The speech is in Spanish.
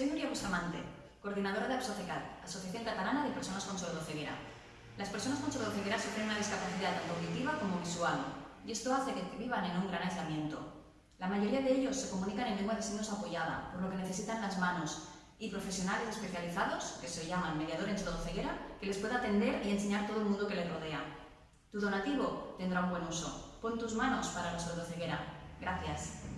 Soy Nuria Bustamante, coordinadora de APSOCECAT, Asociación Catalana de Personas con Sordoceguera. Las personas con sordoceguera sufren una discapacidad tanto auditiva como visual, y esto hace que vivan en un gran aislamiento. La mayoría de ellos se comunican en lengua de signos apoyada, por lo que necesitan las manos, y profesionales especializados, que se llaman mediador en sordoceguera, que les pueda atender y enseñar todo el mundo que les rodea. Tu donativo tendrá un buen uso. Pon tus manos para la sordoceguera. Gracias.